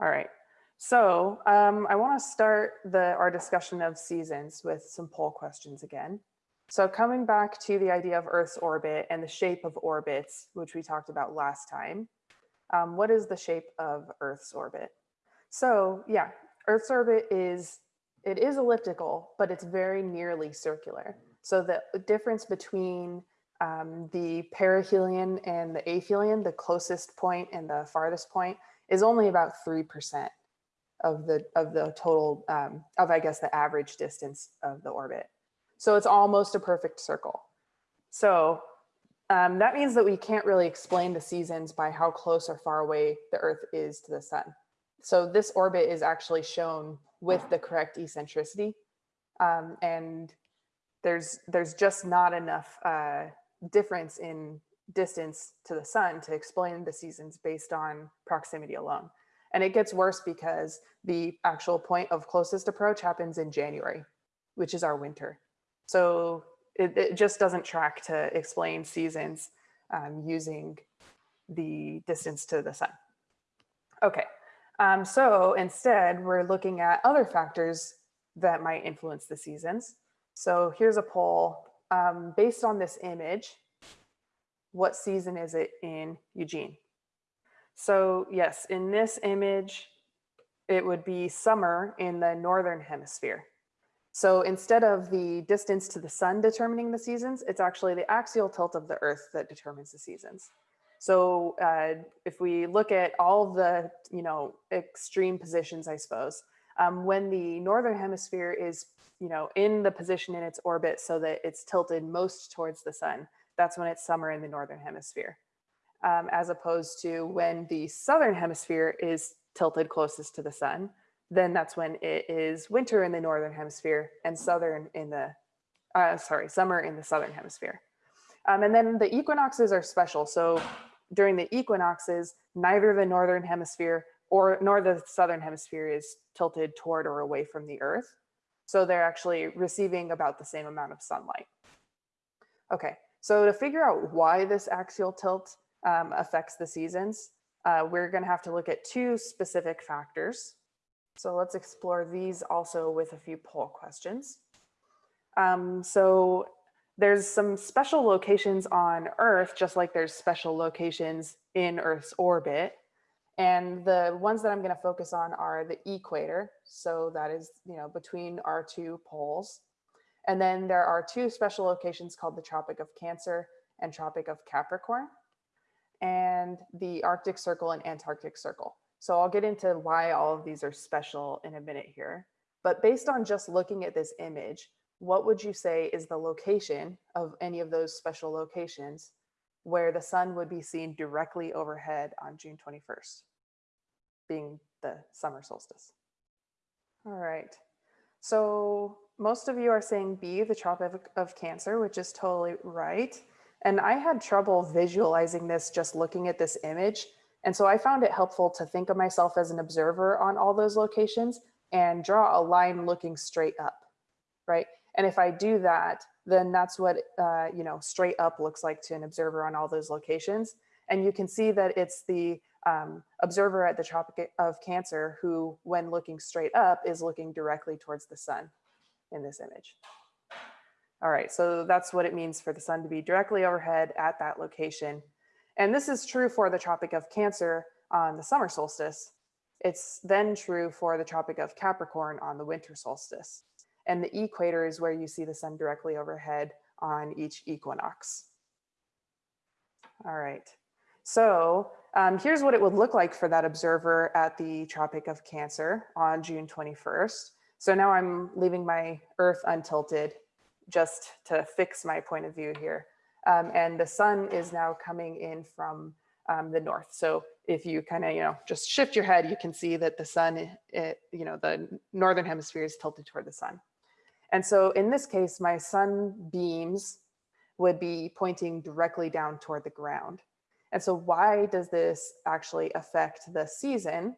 All right. So um, I want to start the, our discussion of seasons with some poll questions again. So coming back to the idea of Earth's orbit and the shape of orbits, which we talked about last time, um, what is the shape of Earth's orbit? So yeah, Earth's orbit is, it is elliptical, but it's very nearly circular. So the difference between um, the perihelion and the aphelion, the closest point and the farthest point, is only about 3% of the of the total um, of I guess the average distance of the orbit. So it's almost a perfect circle. So um, that means that we can't really explain the seasons by how close or far away the Earth is to the sun. So this orbit is actually shown with the correct eccentricity. Um, and there's, there's just not enough uh, difference in distance to the sun to explain the seasons based on proximity alone. And it gets worse because the actual point of closest approach happens in January, which is our winter. So it, it just doesn't track to explain seasons um, using the distance to the sun. Okay, um, so instead we're looking at other factors that might influence the seasons. So here's a poll um, based on this image, what season is it in Eugene? So yes, in this image, it would be summer in the Northern hemisphere. So instead of the distance to the sun determining the seasons, it's actually the axial tilt of the earth that determines the seasons. So uh, if we look at all the, you know, extreme positions, I suppose, um, when the Northern hemisphere is, you know, in the position in its orbit so that it's tilted most towards the sun, that's when it's summer in the Northern hemisphere. Um, as opposed to when the Southern hemisphere is tilted closest to the sun, then that's when it is winter in the northern hemisphere and southern in the, uh, sorry, summer in the southern hemisphere. Um, and then the equinoxes are special. So during the equinoxes, neither the northern hemisphere or nor the southern hemisphere is tilted toward or away from the earth. So they're actually receiving about the same amount of sunlight. Okay, so to figure out why this axial tilt um, affects the seasons, uh, we're gonna have to look at two specific factors. So let's explore these also with a few poll questions. Um, so there's some special locations on Earth, just like there's special locations in Earth's orbit. And the ones that I'm going to focus on are the equator. So that is, you know, between our two poles. And then there are two special locations called the Tropic of Cancer and Tropic of Capricorn and the Arctic Circle and Antarctic Circle. So I'll get into why all of these are special in a minute here. But based on just looking at this image, what would you say is the location of any of those special locations where the sun would be seen directly overhead on June 21st, being the summer solstice? All right. So most of you are saying B, the Tropic of Cancer, which is totally right. And I had trouble visualizing this just looking at this image and so I found it helpful to think of myself as an observer on all those locations and draw a line looking straight up, right? And if I do that, then that's what, uh, you know, straight up looks like to an observer on all those locations. And you can see that it's the um, observer at the Tropic of Cancer who, when looking straight up, is looking directly towards the sun in this image. All right, so that's what it means for the sun to be directly overhead at that location and this is true for the Tropic of Cancer on the summer solstice. It's then true for the Tropic of Capricorn on the winter solstice. And the equator is where you see the sun directly overhead on each equinox. All right, so um, here's what it would look like for that observer at the Tropic of Cancer on June 21st. So now I'm leaving my Earth untilted just to fix my point of view here. Um, and the sun is now coming in from um, the north. So if you kind of, you know, just shift your head, you can see that the sun, it, you know, the northern hemisphere is tilted toward the sun. And so in this case, my sun beams would be pointing directly down toward the ground. And so why does this actually affect the season?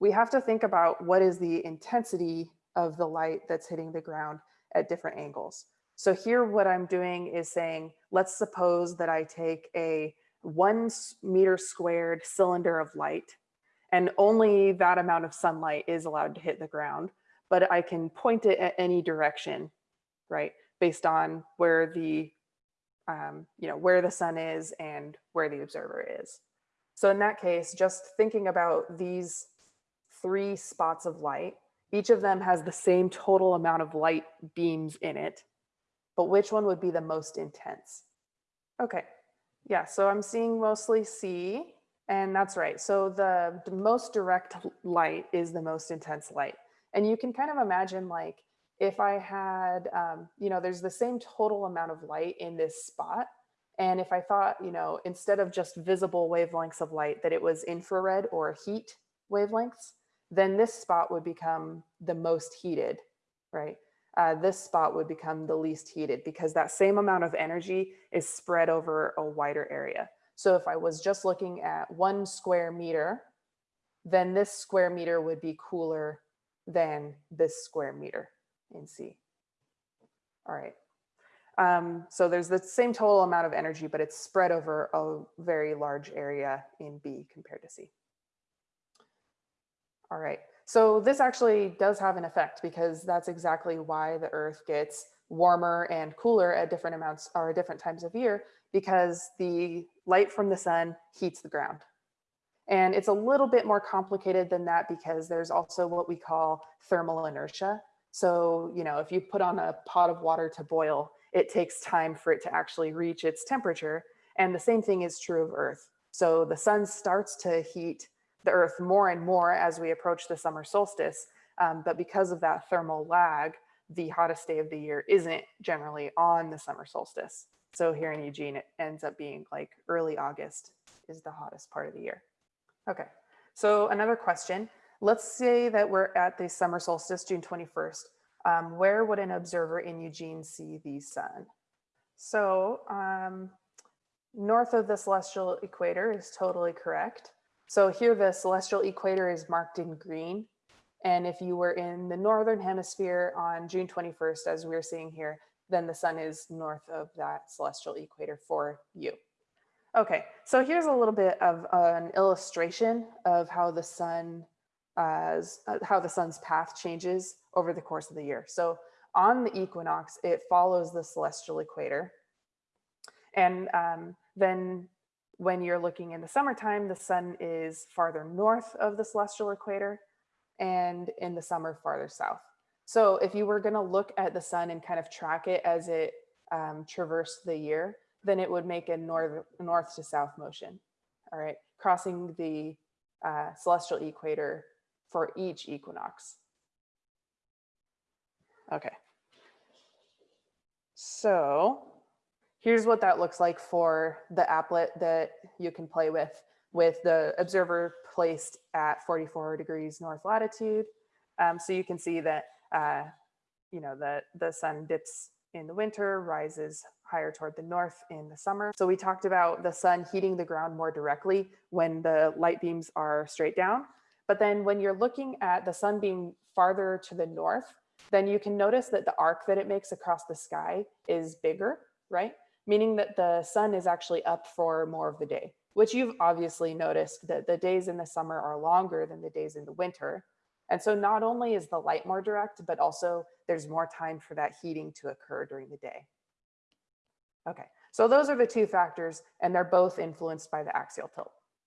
We have to think about what is the intensity of the light that's hitting the ground at different angles. So here what I'm doing is saying, let's suppose that I take a one meter squared cylinder of light and only that amount of sunlight is allowed to hit the ground, but I can point it at any direction, right? Based on where the, um, you know, where the sun is and where the observer is. So in that case, just thinking about these three spots of light, each of them has the same total amount of light beams in it, but which one would be the most intense? Okay, yeah, so I'm seeing mostly C, and that's right. So the, the most direct light is the most intense light. And you can kind of imagine like if I had, um, you know, there's the same total amount of light in this spot. And if I thought, you know, instead of just visible wavelengths of light, that it was infrared or heat wavelengths, then this spot would become the most heated, right? Uh, this spot would become the least heated because that same amount of energy is spread over a wider area. So if I was just looking at one square meter, then this square meter would be cooler than this square meter in C. All right. Um, so there's the same total amount of energy, but it's spread over a very large area in B compared to C. All right. So this actually does have an effect because that's exactly why the earth gets warmer and cooler at different amounts or different times of year because the light from the sun heats the ground. And it's a little bit more complicated than that because there's also what we call thermal inertia. So, you know, if you put on a pot of water to boil, it takes time for it to actually reach its temperature. And the same thing is true of Earth. So the sun starts to heat the Earth more and more as we approach the summer solstice. Um, but because of that thermal lag, the hottest day of the year isn't generally on the summer solstice. So here in Eugene, it ends up being like early August is the hottest part of the year. Okay, so another question. Let's say that we're at the summer solstice, June 21st. Um, where would an observer in Eugene see the sun? So um, north of the celestial equator is totally correct. So here the celestial equator is marked in green. And if you were in the northern hemisphere on June 21st, as we're seeing here, then the sun is north of that celestial equator for you. Okay, so here's a little bit of an illustration of how the sun, uh, how the sun's path changes over the course of the year. So on the equinox, it follows the celestial equator. And um, then when you're looking in the summertime, the sun is farther north of the celestial equator and in the summer farther south. So if you were going to look at the sun and kind of track it as it um, traversed the year, then it would make a north, north to south motion. All right, crossing the uh, celestial equator for each equinox. Okay. So here's what that looks like for the applet that you can play with, with the observer placed at 44 degrees north latitude. Um, so you can see that uh, you know, the, the sun dips in the winter, rises higher toward the north in the summer. So we talked about the sun heating the ground more directly when the light beams are straight down. But then when you're looking at the sun being farther to the north, then you can notice that the arc that it makes across the sky is bigger, right? Meaning that the sun is actually up for more of the day, which you've obviously noticed that the days in the summer are longer than the days in the winter. And so not only is the light more direct, but also there's more time for that heating to occur during the day. Okay, so those are the two factors and they're both influenced by the axial tilt.